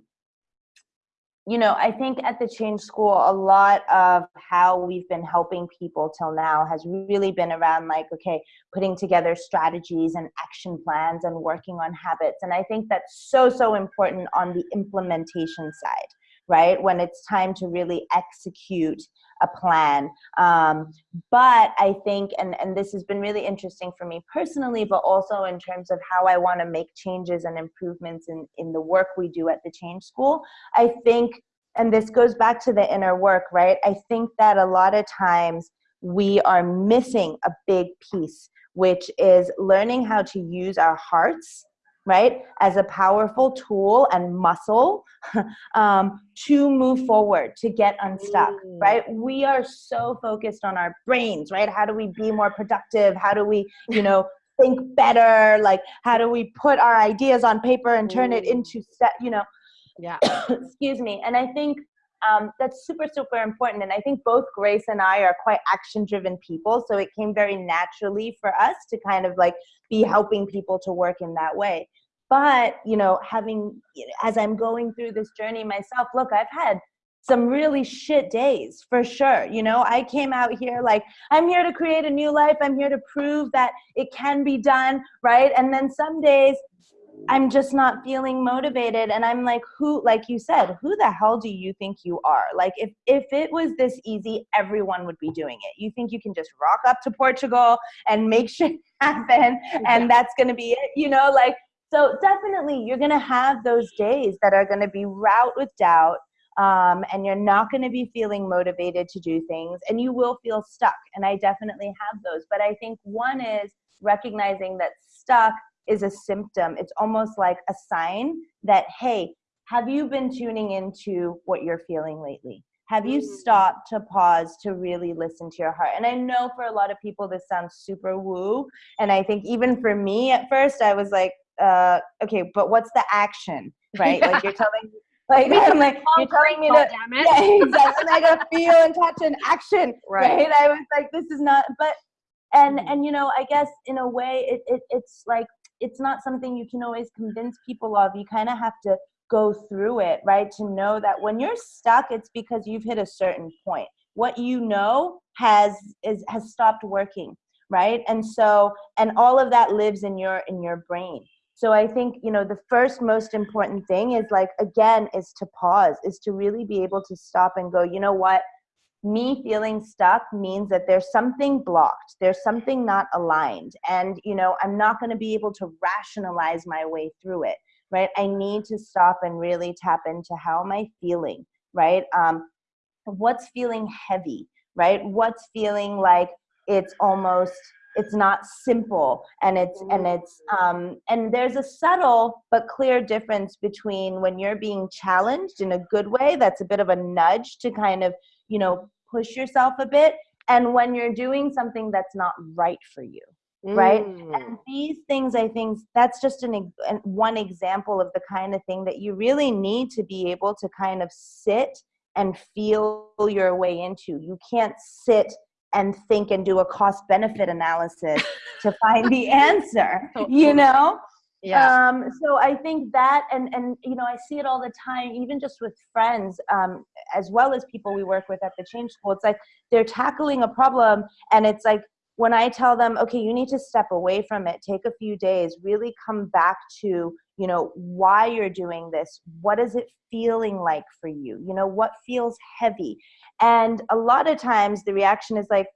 Speaker 2: you know, I think at the Change School, a lot of how we've been helping people till now has really been around like, okay, putting together strategies and action plans and working on habits. And I think that's so, so important on the implementation side right? When it's time to really execute a plan. Um, but I think, and, and this has been really interesting for me personally, but also in terms of how I want to make changes and improvements in, in the work we do at the Change School, I think, and this goes back to the inner work, right? I think that a lot of times we are missing a big piece, which is learning how to use our hearts right, as a powerful tool and muscle um, to move forward, to get unstuck, mm. right? We are so focused on our brains, right? How do we be more productive? How do we, you know, think better? Like, how do we put our ideas on paper and turn it into, set, you know,
Speaker 1: yeah,
Speaker 2: excuse me. And I think um, that's super, super important. And I think both Grace and I are quite action driven people. So it came very naturally for us to kind of like be helping people to work in that way. But, you know, having, as I'm going through this journey myself, look, I've had some really shit days for sure. You know, I came out here like, I'm here to create a new life. I'm here to prove that it can be done, right? And then some days I'm just not feeling motivated and I'm like who like you said who the hell do you think you are? Like if if it was this easy everyone would be doing it. You think you can just rock up to Portugal and make shit happen and that's going to be it you know? Like so definitely you're going to have those days that are going to be route with doubt um, and you're not going to be feeling motivated to do things and you will feel stuck and i definitely have those. But i think one is recognizing that stuck is a symptom. It's almost like a sign that, hey, have you been tuning into what you're feeling lately? Have you mm-hmm. stopped to pause to really listen to your heart? And I know for a lot of people this sounds super woo. And I think even for me at first, I was like, uh, okay, but what's the action? Right? Like you're telling me like I'm like you're telling me to yeah, exactly. I gotta feel and touch and action. Right. right. I was like, this is not but and mm-hmm. and you know, I guess in a way it, it it's like it's not something you can always convince people of. You kind of have to go through it, right? To know that when you're stuck, it's because you've hit a certain point. What you know has is has stopped working, right? And so, and all of that lives in your in your brain. So I think, you know, the first most important thing is like again is to pause, is to really be able to stop and go, you know what? Me feeling stuck means that there's something blocked there's something not aligned. And you know i'm not going to be able to rationalize my way through it right? I need to stop and really tap into how am i feeling right? Um what's feeling heavy right? What's feeling like it's almost it's not simple and it's and it's um and there's a subtle but clear difference between when you're being challenged in a good way that's a bit of a nudge to kind of you know, push yourself a bit. And when you're doing something that's not right for you, mm. right? And these things, I think, that's just an, an one example of the kind of thing that you really need to be able to kind of sit and feel your way into. You can't sit and think and do a cost benefit analysis to find the answer, you know? Yeah. Um, so I think that, and and you know, I see it all the time, even just with friends, um, as well as people we work with at the Change School. It's like they're tackling a problem, and it's like when I tell them, okay, you need to step away from it, take a few days, really come back to, you know, why you're doing this. What is it feeling like for you? You know, what feels heavy? And a lot of times the reaction is like,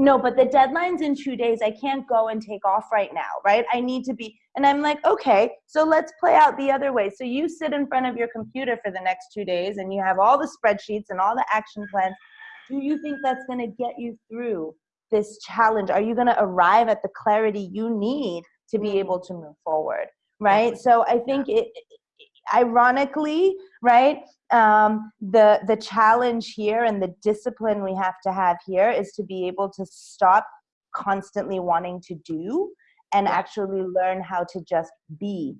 Speaker 2: no, but the deadline's in two days. I can't go and take off right now, right? I need to be. And I'm like, okay, so let's play out the other way. So you sit in front of your computer for the next two days and you have all the spreadsheets and all the action plans. Do you think that's going to get you through this challenge? Are you going to arrive at the clarity you need to be able to move forward? Right. So I think it, ironically, right, um, the the challenge here and the discipline we have to have here is to be able to stop constantly wanting to do and yeah. actually learn how to just be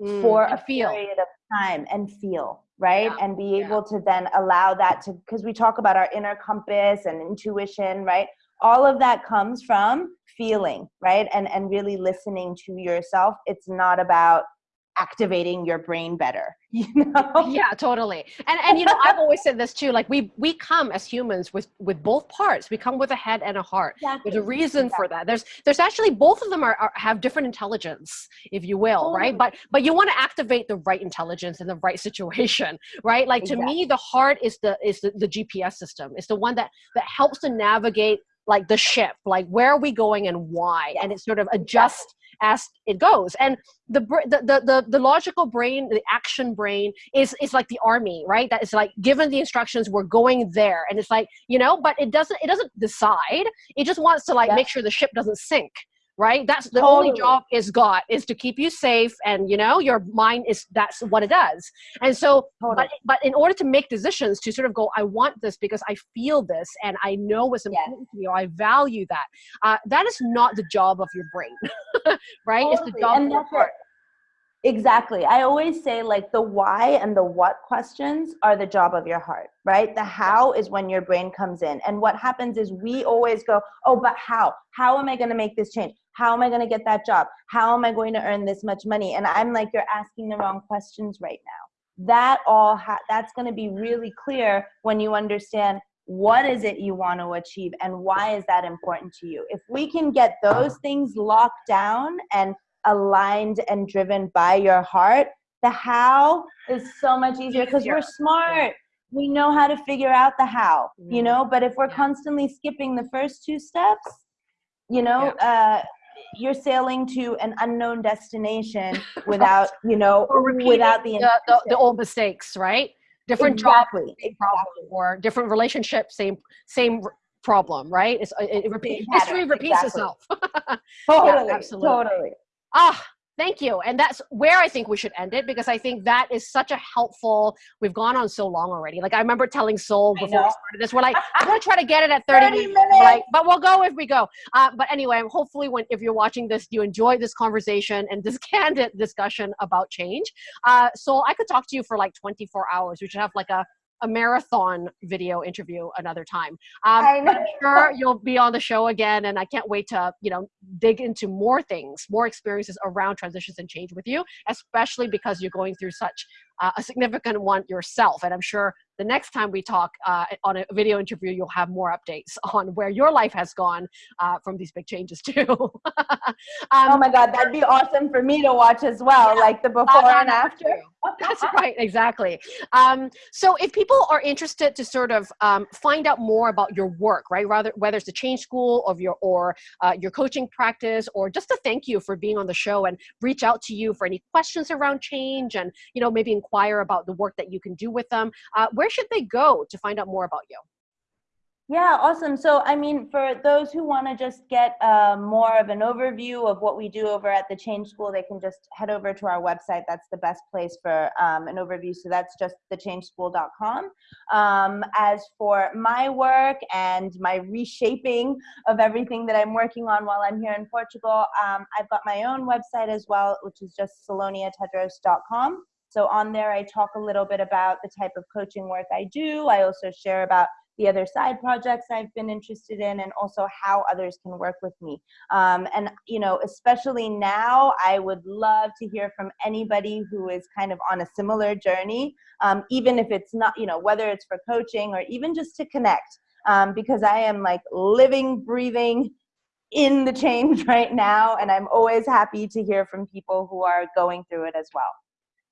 Speaker 2: mm, for a feel. period of time and feel right yeah. and be able yeah. to then allow that to because we talk about our inner compass and intuition right all of that comes from feeling right and and really listening to yourself it's not about activating your brain better you know?
Speaker 1: Yeah totally. And and you know i've always said this too like we we come as humans with with both parts. We come with a head and a heart. Exactly. there's a reason exactly. for that. There's there's actually both of them are, are have different intelligence if you will oh. right? But but you want to activate the right intelligence in the right situation right? Like to exactly. me the heart is the is the, the gps system. It's the one that that helps to navigate like the ship like where are we going and why? And it sort of adjusts as it goes. And the, the the the, logical brain the action brain is is like the army right? That is like given the instructions we're going there. And it's like you know but it doesn't it doesn't decide. It just wants to like yeah. make sure the ship doesn't sink right that's the totally. only job is got is to keep you safe and you know your mind is that's what it does and so totally. but, but in order to make decisions to sort of go i want this because i feel this and i know what's important yes. to me or i value that uh, that is not the job of your brain right totally. it's the job and of your heart
Speaker 2: Exactly. I always say like the why and the what questions are the job of your heart, right? The how is when your brain comes in. And what happens is we always go, oh, but how? How am I going to make this change? How am I going to get that job? How am I going to earn this much money? And I'm like, you're asking the wrong questions right now. That all, ha- that's going to be really clear when you understand what is it you want to achieve and why is that important to you. If we can get those things locked down and aligned and driven by your heart, the how is so much easier because we're smart. We know how to figure out the how, you mm-hmm. know, but if we're constantly skipping the first two steps, you know, uh, you're sailing to an unknown destination without, you know, without the,
Speaker 1: the, the, the, old mistakes, right? Different exactly. job, problem, or different relationship, same same problem, right? It's, it, it repeat, history repeats exactly. itself.
Speaker 2: totally, yeah, absolutely. totally.
Speaker 1: Ah, thank you. And that's where I think we should end it because I think that is such a helpful. We've gone on so long already. Like I remember telling Sol before we started this, we're like, I'm gonna try to get it at 30, 30 minutes. minutes. Like, but we'll go if we go. Uh, but anyway, hopefully, when if you're watching this, you enjoy this conversation and this candid discussion about change. Uh, so I could talk to you for like 24 hours. We should have like a a marathon video interview another time. Um, I'm sure you'll be on the show again, and I can't wait to you know dig into more things, more experiences around transitions and change with you, especially because you're going through such uh, a significant one yourself. And I'm sure the next time we talk uh, on a video interview, you'll have more updates on where your life has gone uh, from these big changes too. um,
Speaker 2: oh my God, that'd be awesome for me to watch as well, yeah, like the before and after.
Speaker 1: That's right, exactly. Um, so if people are interested to sort of um, find out more about your work, right, rather whether it's the Change School of your or uh, your coaching practice, or just to thank you for being on the show and reach out to you for any questions around change, and you know maybe inquire about the work that you can do with them, uh, where should they go to find out more about you?
Speaker 2: Yeah, awesome. So, I mean, for those who want to just get uh, more of an overview of what we do over at the Change School, they can just head over to our website. That's the best place for um, an overview. So, that's just thechangeschool.com. Um, as for my work and my reshaping of everything that I'm working on while I'm here in Portugal, um, I've got my own website as well, which is just saloniatedros.com. So on there, I talk a little bit about the type of coaching work I do. I also share about the other side projects I've been interested in, and also how others can work with me. Um, and, you know, especially now, I would love to hear from anybody who is kind of on a similar journey, um, even if it's not, you know, whether it's for coaching or even just to connect. Um, because I am like living, breathing, in the change right now and i'm always happy to hear from people who are going through it as well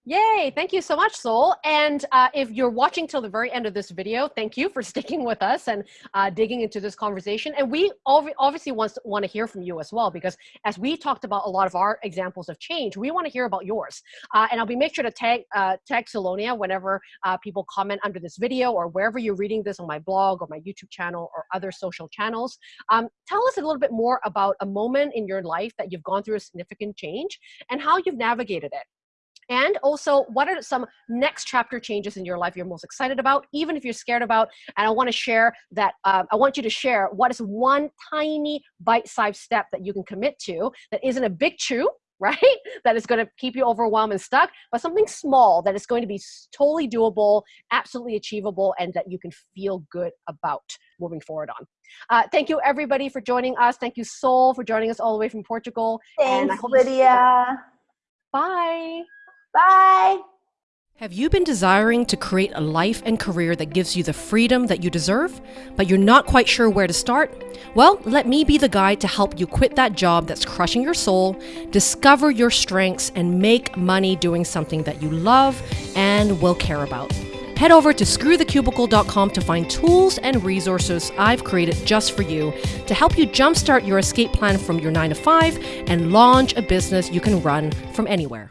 Speaker 1: Yay, thank you so much, Sol. And uh, if you're watching till the very end of this video, thank you for sticking with us and uh, digging into this conversation. And we obviously want to, want to hear from you as well, because as we talked about a lot of our examples of change, we want to hear about yours. Uh, and I'll be make sure to tag, uh, tag Salonia whenever uh, people comment under this video or wherever you're reading this on my blog or my YouTube channel or other social channels. Um, tell us a little bit more about a moment in your life that you've gone through a significant change and how you've navigated it. And also, what are some next chapter changes in your life you're most excited about, even if you're scared about? And I want to share that, uh, I want you to share what is one tiny bite sized step that you can commit to that isn't a big chew, right? That is going to keep you overwhelmed and stuck, but something small that is going to be totally doable, absolutely achievable, and that you can feel good about moving forward on. Uh, thank you, everybody, for joining us. Thank you, Sol, for joining us all the way from Portugal.
Speaker 2: Thanks, and I hope Lydia.
Speaker 1: Bye.
Speaker 2: Bye.
Speaker 3: Have you been desiring to create a life and career that gives you the freedom that you deserve, but you're not quite sure where to start? Well, let me be the guide to help you quit that job that's crushing your soul, discover your strengths, and make money doing something that you love and will care about. Head over to screwthecubicle.com to find tools and resources I've created just for you to help you jumpstart your escape plan from your 9 to 5 and launch a business you can run from anywhere.